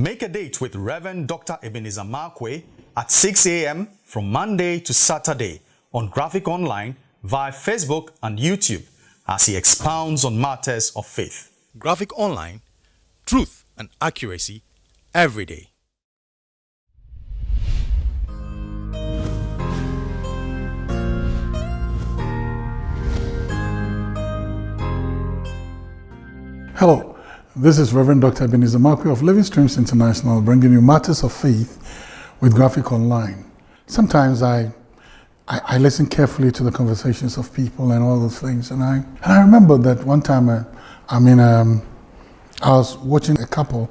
Make a date with Reverend Dr. Ebenezer Markwei at 6 a.m. from Monday to Saturday on Graphic Online via Facebook and YouTube as he expounds on matters of faith. Graphic Online, truth and accuracy every day. Hello, this is Reverend Dr. Ebenezer Markwei of Living Streams International bringing you matters of faith with Graphic Online. Sometimes I, I, I, listen carefully to the conversations of people and all those things, and I, and I remember that one time, uh, I mean, um, I was watching a couple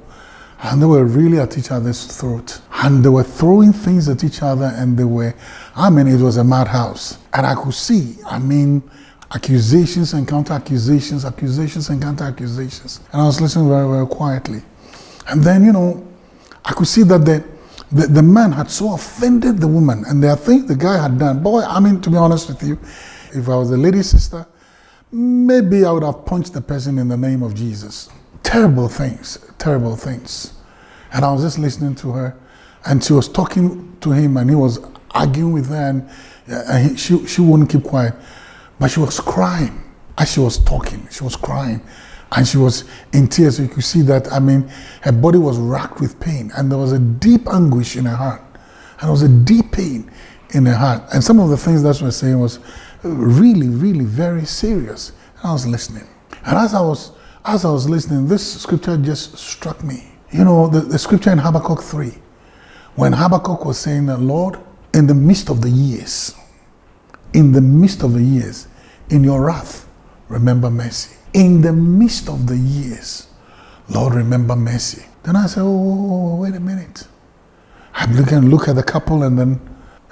and they were really at each other's throat. And they were throwing things at each other and they were, I mean, it was a madhouse. And I could see, I mean, accusations and counter accusations, accusations and counter accusations. And I was listening very, very quietly. And then, you know, I could see that the, the, the man had so offended the woman. And there are things the guy had done. Boy, I mean, to be honest with you, if I was a lady sister, maybe I would have punched the person in the name of Jesus. Terrible things, terrible things. And I was just listening to her. And she was talking to him and he was arguing with her and, and he, she, she wouldn't keep quiet. But she was crying as she was talking. She was crying and she was in tears. You could see that, I mean, her body was racked with pain and there was a deep anguish in her heart. And there was a deep pain in her heart. And some of the things that she was saying was really, really very serious. And I was listening. And as I was, as I was listening, this scripture just struck me. You know, the, the scripture in Habakkuk 3, when Habakkuk was saying that, Lord, in the midst of the years, in the midst of the years, in your wrath, remember mercy. In the midst of the years, Lord, remember mercy. Then I said, oh, oh, oh, oh, wait a minute. I'm looking, look at the couple and then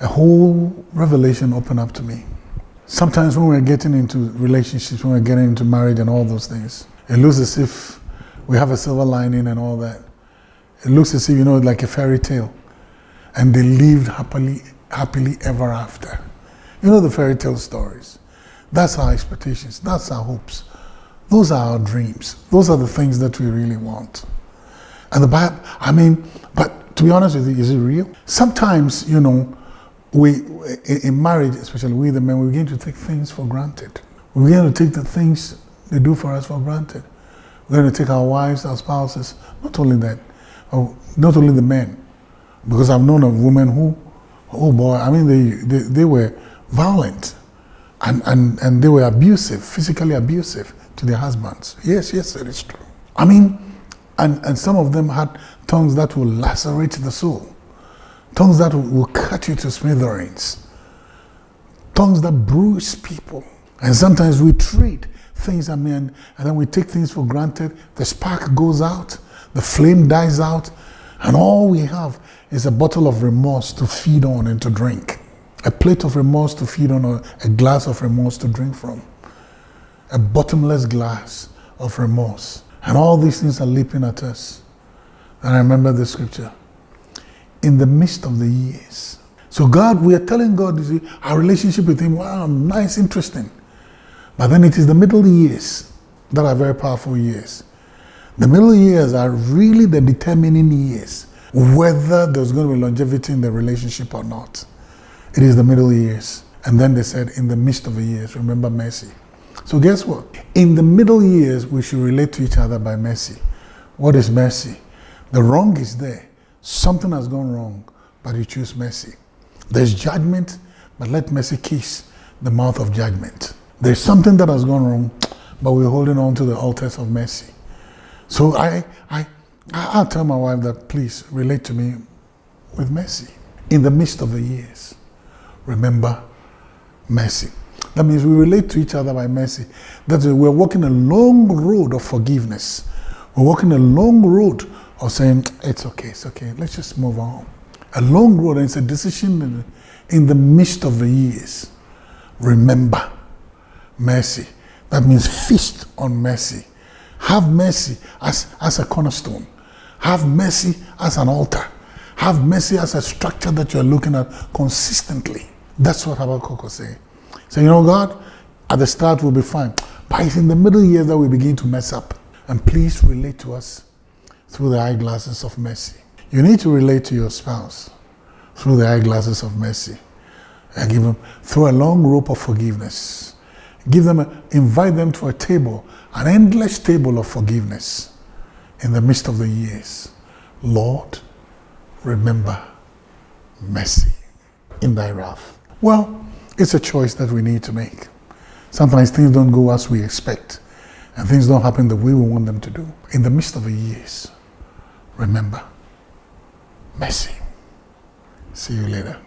a whole revelation opened up to me. Sometimes when we're getting into relationships, when we're getting into marriage and all those things, it looks as if we have a silver lining and all that. It looks as if, you know, like a fairy tale. And they lived happily, happily ever after. You know the fairy tale stories. That's our expectations. That's our hopes. Those are our dreams. Those are the things that we really want. And the Bible, I mean, but to be honest with you, is it real? Sometimes, you know, we, in marriage, especially we the men, we begin to take things for granted. We begin to take the things they do for us for granted. We're going to take our wives, our spouses, not only that, oh, not only the men, because I've known of women who, oh boy, I mean, they, they, they were violent and, and, and they were abusive, physically abusive to their husbands. Yes, yes, it is true. I mean, and, and some of them had tongues that will lacerate the soul, tongues that will cut you to smithereens, tongues that bruise people. And sometimes we treat things, I mean, and then we take things for granted. The spark goes out, the flame dies out, and all we have is a bottle of remorse to feed on and to drink a plate of remorse to feed on, or a glass of remorse to drink from, a bottomless glass of remorse. And all these things are leaping at us. And I remember the scripture in the midst of the years. So, God, we are telling God see, our relationship with Him, wow, nice, interesting. But then it is the middle years that are very powerful years. The middle years are really the determining years whether there's going to be longevity in the relationship or not. It is the middle years. And then they said, in the midst of the years, remember mercy. So guess what? In the middle years, we should relate to each other by mercy. What is mercy? The wrong is there. Something has gone wrong, but you choose mercy. There's judgment, but let mercy kiss the mouth of judgment. There's something that has gone wrong, but we're holding on to the altars of mercy. So I, I, I'll tell my wife that please relate to me with mercy in the midst of the years remember mercy. That means we relate to each other by mercy. That is, we're walking a long road of forgiveness. We're walking a long road of saying, it's okay, it's okay, let's just move on. A long road, and it's a decision in, the midst of the years. Remember mercy. That means feast on mercy. Have mercy as, as a cornerstone. Have mercy as an altar. Have mercy as a structure that you're looking at consistently. That's what Habakkuk was saying. So, you know, God, at the start we'll be fine. But it's in the middle years that we begin to mess up. And please relate to us through the eyeglasses of mercy. You need to relate to your spouse through the eyeglasses of mercy. And give them through a long rope of forgiveness. Give them, a, invite them to a table, an endless table of forgiveness in the midst of the years. Lord, remember mercy in thy wrath. Well, it's a choice that we need to make. Sometimes things don't go as we expect, and things don't happen the way we want them to do. In the midst of the years, remember mercy. See you later.